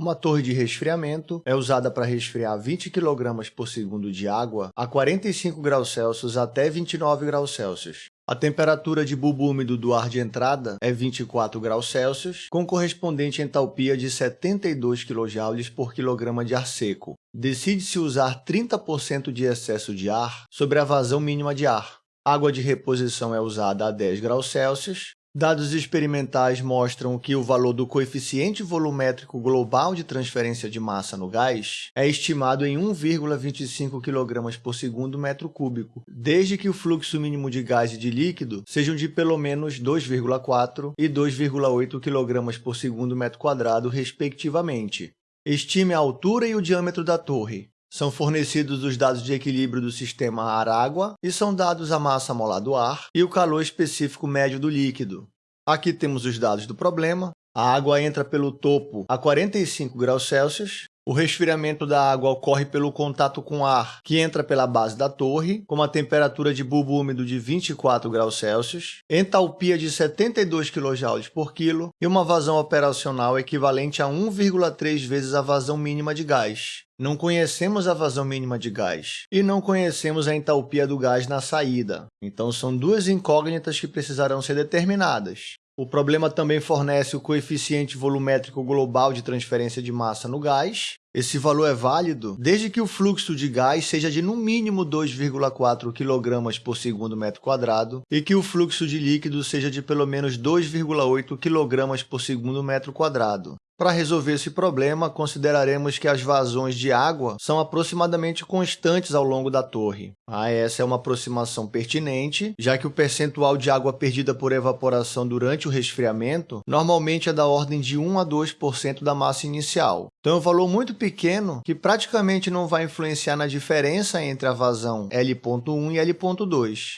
Uma torre de resfriamento é usada para resfriar 20 kg por segundo de água a 45 graus Celsius até 29 graus Celsius. A temperatura de bulbo úmido do ar de entrada é 24 graus Celsius, com correspondente entalpia de 72 kJ por quilograma de ar seco. Decide-se usar 30% de excesso de ar sobre a vazão mínima de ar. Água de reposição é usada a 10 graus Celsius, Dados experimentais mostram que o valor do coeficiente volumétrico global de transferência de massa no gás é estimado em 1,25 kg por segundo metro cúbico, desde que o fluxo mínimo de gás e de líquido sejam de pelo menos 2,4 e 2,8 kg por segundo metro quadrado, respectivamente. Estime a altura e o diâmetro da torre. São fornecidos os dados de equilíbrio do sistema ar-água e são dados a massa molar do ar e o calor específico médio do líquido. Aqui temos os dados do problema. A água entra pelo topo a 45 graus Celsius o resfriamento da água ocorre pelo contato com ar, que entra pela base da torre, com uma temperatura de bulbo úmido de 24 graus Celsius, entalpia de 72 kJ por quilo e uma vazão operacional equivalente a 1,3 vezes a vazão mínima de gás. Não conhecemos a vazão mínima de gás e não conhecemos a entalpia do gás na saída. Então, são duas incógnitas que precisarão ser determinadas. O problema também fornece o coeficiente volumétrico global de transferência de massa no gás. Esse valor é válido desde que o fluxo de gás seja de no mínimo 2,4 kg por segundo metro quadrado e que o fluxo de líquido seja de pelo menos 2,8 kg por segundo metro quadrado. Para resolver esse problema, consideraremos que as vazões de água são aproximadamente constantes ao longo da torre. Ah, essa é uma aproximação pertinente, já que o percentual de água perdida por evaporação durante o resfriamento normalmente é da ordem de 1 a 2% da massa inicial. Então, é um valor muito pequeno que praticamente não vai influenciar na diferença entre a vazão L.1 e L.2.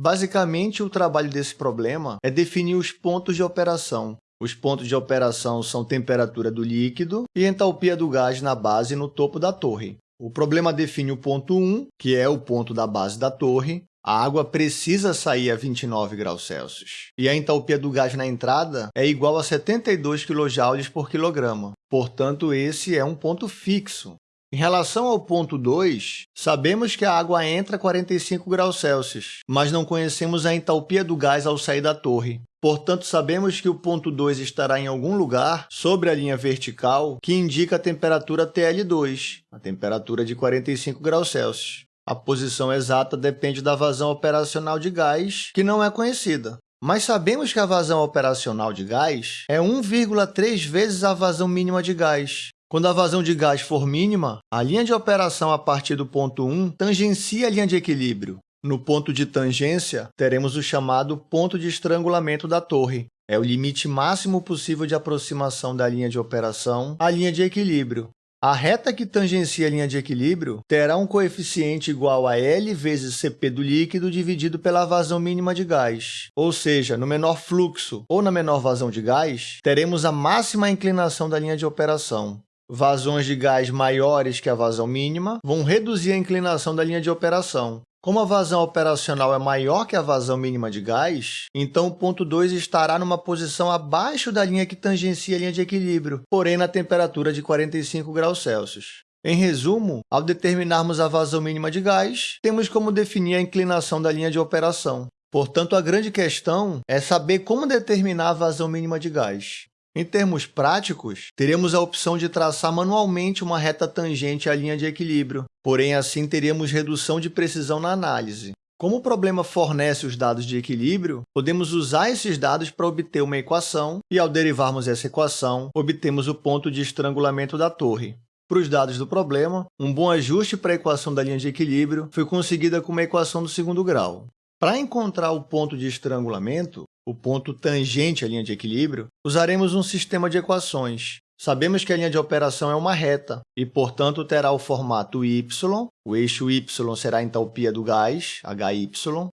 Basicamente, o trabalho desse problema é definir os pontos de operação, os pontos de operação são temperatura do líquido e entalpia do gás na base e no topo da torre. O problema define o ponto 1, que é o ponto da base da torre. A água precisa sair a 29 graus Celsius. E a entalpia do gás na entrada é igual a 72 kJ por quilograma. Portanto, esse é um ponto fixo. Em relação ao ponto 2, sabemos que a água entra a 45 graus Celsius, mas não conhecemos a entalpia do gás ao sair da torre. Portanto, sabemos que o ponto 2 estará em algum lugar sobre a linha vertical que indica a temperatura TL2, a temperatura de 45 graus Celsius. A posição exata depende da vazão operacional de gás, que não é conhecida. Mas sabemos que a vazão operacional de gás é 1,3 vezes a vazão mínima de gás, quando a vazão de gás for mínima, a linha de operação a partir do ponto 1 tangencia a linha de equilíbrio. No ponto de tangência, teremos o chamado ponto de estrangulamento da torre. É o limite máximo possível de aproximação da linha de operação à linha de equilíbrio. A reta que tangencia a linha de equilíbrio terá um coeficiente igual a L vezes Cp do líquido dividido pela vazão mínima de gás. Ou seja, no menor fluxo ou na menor vazão de gás, teremos a máxima inclinação da linha de operação. Vazões de gás maiores que a vazão mínima vão reduzir a inclinação da linha de operação. Como a vazão operacional é maior que a vazão mínima de gás, então o ponto 2 estará numa posição abaixo da linha que tangencia a linha de equilíbrio, porém na temperatura de 45 graus Celsius. Em resumo, ao determinarmos a vazão mínima de gás, temos como definir a inclinação da linha de operação. Portanto, a grande questão é saber como determinar a vazão mínima de gás. Em termos práticos, teremos a opção de traçar manualmente uma reta tangente à linha de equilíbrio, porém assim teríamos redução de precisão na análise. Como o problema fornece os dados de equilíbrio, podemos usar esses dados para obter uma equação e, ao derivarmos essa equação, obtemos o ponto de estrangulamento da torre. Para os dados do problema, um bom ajuste para a equação da linha de equilíbrio foi conseguida com uma equação do segundo grau. Para encontrar o ponto de estrangulamento, o ponto tangente à linha de equilíbrio, usaremos um sistema de equações. Sabemos que a linha de operação é uma reta e, portanto, terá o formato y, o eixo y será a entalpia do gás, HY,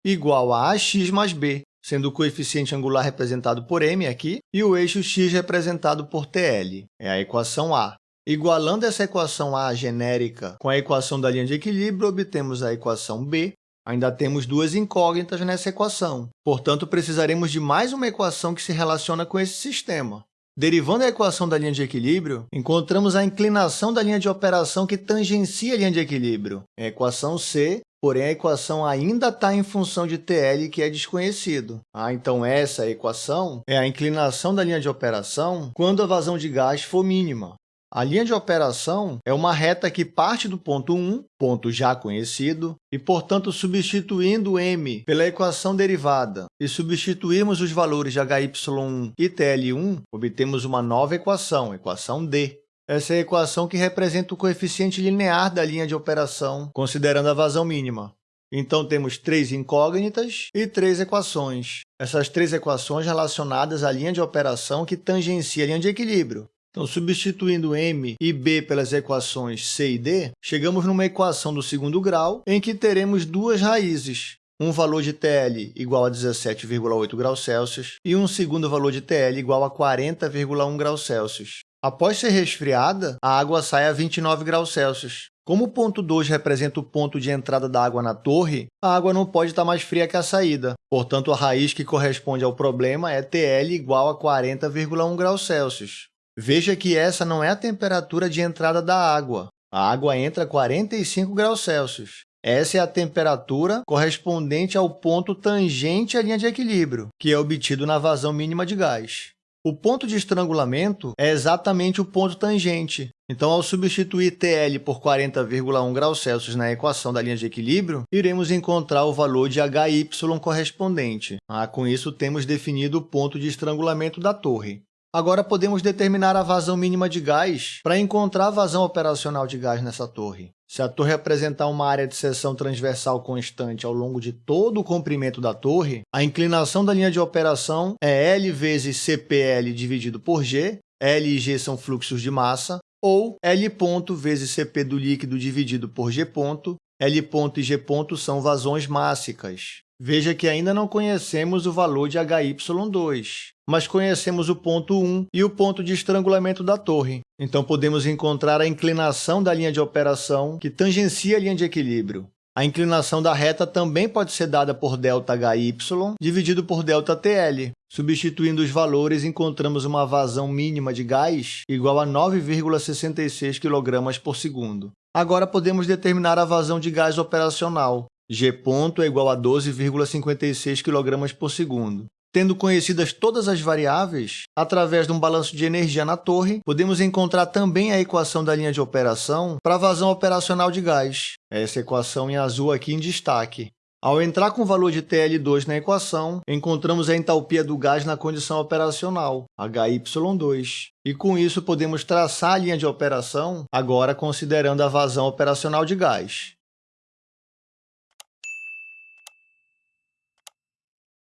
igual a ax mais b, sendo o coeficiente angular representado por m aqui e o eixo x representado por TL, é a equação A. Igualando essa equação A genérica com a equação da linha de equilíbrio, obtemos a equação B, Ainda temos duas incógnitas nessa equação, portanto, precisaremos de mais uma equação que se relaciona com esse sistema. Derivando a equação da linha de equilíbrio, encontramos a inclinação da linha de operação que tangencia a linha de equilíbrio, é a equação C, porém a equação ainda está em função de TL, que é desconhecido. Ah, então, essa equação é a inclinação da linha de operação quando a vazão de gás for mínima. A linha de operação é uma reta que parte do ponto 1, ponto já conhecido, e, portanto, substituindo m pela equação derivada e substituirmos os valores de HY1 e TL1, obtemos uma nova equação, equação D. Essa é a equação que representa o coeficiente linear da linha de operação, considerando a vazão mínima. Então, temos três incógnitas e três equações. Essas três equações relacionadas à linha de operação que tangencia a linha de equilíbrio. Então, substituindo m e b pelas equações c e d, chegamos numa equação do segundo grau em que teremos duas raízes, um valor de TL igual a 17,8 graus Celsius e um segundo valor de TL igual a 40,1 graus Celsius. Após ser resfriada, a água sai a 29 graus Celsius. Como o ponto 2 representa o ponto de entrada da água na torre, a água não pode estar mais fria que a saída. Portanto, a raiz que corresponde ao problema é TL igual a 40,1 graus Celsius. Veja que essa não é a temperatura de entrada da água. A água entra a 45 graus Celsius. Essa é a temperatura correspondente ao ponto tangente à linha de equilíbrio, que é obtido na vazão mínima de gás. O ponto de estrangulamento é exatamente o ponto tangente. Então, ao substituir TL por 40,1 graus Celsius na equação da linha de equilíbrio, iremos encontrar o valor de HY correspondente. Ah, com isso, temos definido o ponto de estrangulamento da torre. Agora, podemos determinar a vazão mínima de gás para encontrar a vazão operacional de gás nessa torre. Se a torre apresentar uma área de seção transversal constante ao longo de todo o comprimento da torre, a inclinação da linha de operação é L vezes CPL dividido por G, L e G são fluxos de massa, ou L ponto vezes CP do líquido dividido por G ponto, L ponto e G ponto são vazões mássicas. Veja que ainda não conhecemos o valor de HY2, mas conhecemos o ponto 1 e o ponto de estrangulamento da torre. Então, podemos encontrar a inclinação da linha de operação que tangencia a linha de equilíbrio. A inclinação da reta também pode ser dada por ΔHy dividido por ΔTL. Substituindo os valores, encontramos uma vazão mínima de gás igual a 9,66 kg por segundo. Agora, podemos determinar a vazão de gás operacional. G ponto é igual a 12,56 kg por segundo. Tendo conhecidas todas as variáveis, através de um balanço de energia na torre, podemos encontrar também a equação da linha de operação para a vazão operacional de gás. Essa equação em azul aqui em destaque. Ao entrar com o valor de TL2 na equação, encontramos a entalpia do gás na condição operacional, HY2. E com isso, podemos traçar a linha de operação, agora considerando a vazão operacional de gás.